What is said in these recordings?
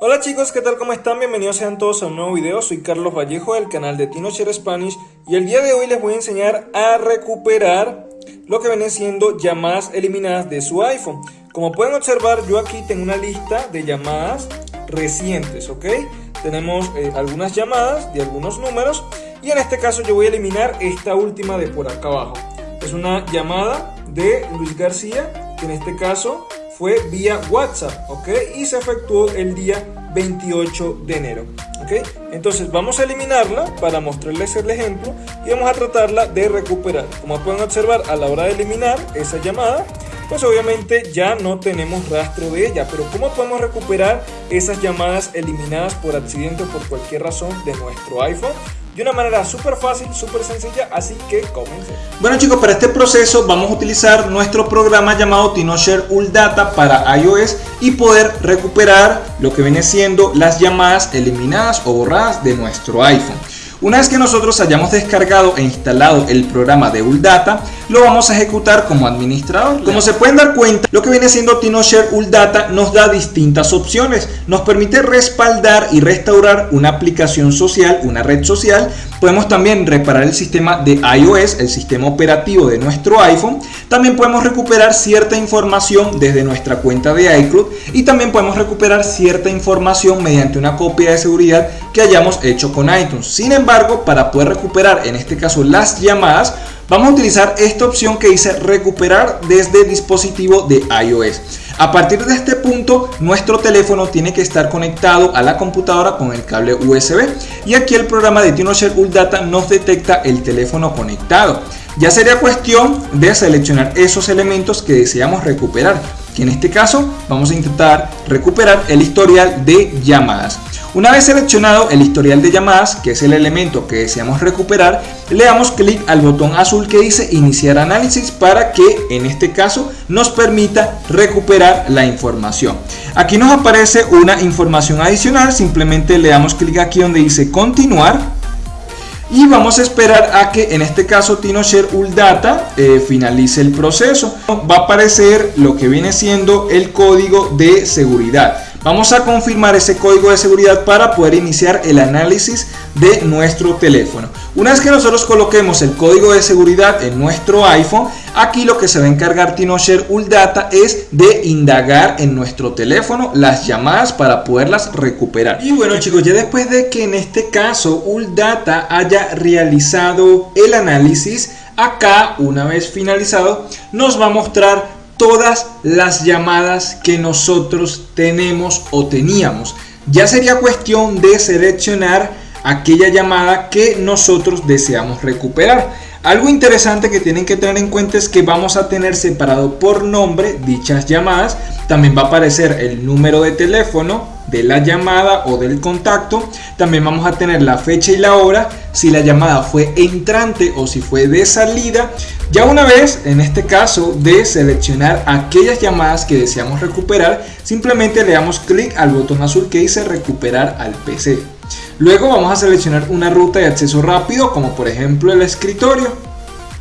Hola chicos, ¿qué tal? ¿Cómo están? Bienvenidos sean todos a un nuevo video. Soy Carlos Vallejo del canal de TinoShare Spanish y el día de hoy les voy a enseñar a recuperar lo que vienen siendo llamadas eliminadas de su iPhone. Como pueden observar, yo aquí tengo una lista de llamadas recientes, ¿ok? Tenemos eh, algunas llamadas de algunos números y en este caso yo voy a eliminar esta última de por acá abajo. Es una llamada de Luis García, que en este caso fue vía WhatsApp, ¿ok? Y se efectuó el día 28 de enero, ¿ok? Entonces vamos a eliminarla para mostrarles el ejemplo y vamos a tratarla de recuperar. Como pueden observar, a la hora de eliminar esa llamada, pues obviamente ya no tenemos rastro de ella. Pero ¿cómo podemos recuperar esas llamadas eliminadas por accidente o por cualquier razón de nuestro iPhone? De una manera súper fácil, súper sencilla, así que comencemos. Bueno chicos, para este proceso vamos a utilizar nuestro programa llamado TinoShare Data para iOS y poder recuperar lo que viene siendo las llamadas eliminadas o borradas de nuestro iPhone. Una vez que nosotros hayamos descargado e instalado el programa de Uldata, lo vamos a ejecutar como administrador. Como se pueden dar cuenta, lo que viene siendo TinoShare Uldata nos da distintas opciones. Nos permite respaldar y restaurar una aplicación social, una red social. Podemos también reparar el sistema de iOS, el sistema operativo de nuestro iPhone. También podemos recuperar cierta información desde nuestra cuenta de iCloud y también podemos recuperar cierta información mediante una copia de seguridad que hayamos hecho con iTunes. Sin embargo, para poder recuperar en este caso las llamadas, vamos a utilizar esta opción que dice recuperar desde dispositivo de iOS. A partir de este punto, nuestro teléfono tiene que estar conectado a la computadora con el cable USB y aquí el programa de TinoShare Data nos detecta el teléfono conectado. Ya sería cuestión de seleccionar esos elementos que deseamos recuperar, que en este caso vamos a intentar recuperar el historial de llamadas. Una vez seleccionado el historial de llamadas, que es el elemento que deseamos recuperar, le damos clic al botón azul que dice iniciar análisis para que en este caso nos permita recuperar la información. Aquí nos aparece una información adicional, simplemente le damos clic aquí donde dice continuar y vamos a esperar a que en este caso TinoShare Uldata eh, finalice el proceso. Va a aparecer lo que viene siendo el código de seguridad. Vamos a confirmar ese código de seguridad para poder iniciar el análisis de nuestro teléfono. Una vez que nosotros coloquemos el código de seguridad en nuestro iPhone, aquí lo que se va a encargar TinoShare Uldata es de indagar en nuestro teléfono las llamadas para poderlas recuperar. Y bueno chicos, ya después de que en este caso Uldata haya realizado el análisis, acá una vez finalizado nos va a mostrar todas las llamadas que nosotros tenemos o teníamos. Ya sería cuestión de seleccionar aquella llamada que nosotros deseamos recuperar. Algo interesante que tienen que tener en cuenta es que vamos a tener separado por nombre dichas llamadas. También va a aparecer el número de teléfono de la llamada o del contacto. También vamos a tener la fecha y la hora, si la llamada fue entrante o si fue de salida. Ya una vez, en este caso, de seleccionar aquellas llamadas que deseamos recuperar, simplemente le damos clic al botón azul que dice recuperar al PC. Luego vamos a seleccionar una ruta de acceso rápido, como por ejemplo el escritorio.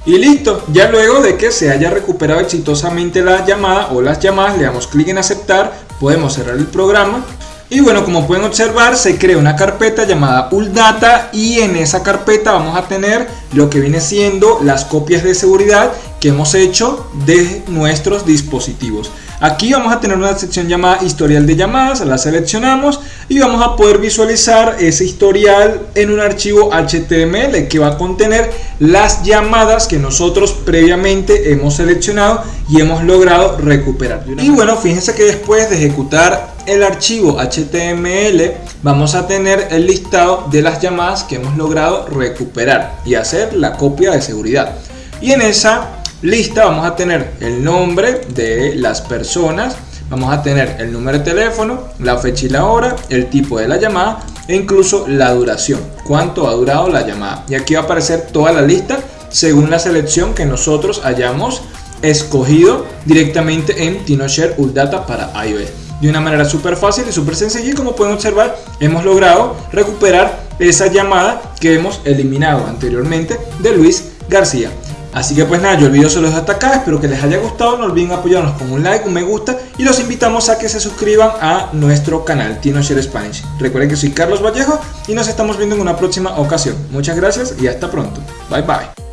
Y listo, ya luego de que se haya recuperado exitosamente la llamada o las llamadas, le damos clic en aceptar, podemos cerrar el programa y bueno, como pueden observar, se crea una carpeta llamada Uldata y en esa carpeta vamos a tener lo que viene siendo las copias de seguridad que hemos hecho de nuestros dispositivos. Aquí vamos a tener una sección llamada historial de llamadas, la seleccionamos y vamos a poder visualizar ese historial en un archivo HTML que va a contener las llamadas que nosotros previamente hemos seleccionado y hemos logrado recuperar. Y bueno, fíjense que después de ejecutar el archivo HTML vamos a tener el listado de las llamadas que hemos logrado recuperar y hacer la copia de seguridad. Y en esa lista vamos a tener el nombre de las personas, vamos a tener el número de teléfono, la fecha y la hora, el tipo de la llamada e incluso la duración, cuánto ha durado la llamada. Y aquí va a aparecer toda la lista según la selección que nosotros hayamos escogido directamente en TinoShare Uldata para iOS de una manera súper fácil y súper sencilla y como pueden observar hemos logrado recuperar esa llamada que hemos eliminado anteriormente de Luis García. Así que pues nada, yo el video se los dejo hasta acá, espero que les haya gustado, no olviden apoyarnos con un like, un me gusta y los invitamos a que se suscriban a nuestro canal TinoShare Spanish. Recuerden que soy Carlos Vallejo y nos estamos viendo en una próxima ocasión. Muchas gracias y hasta pronto. Bye bye.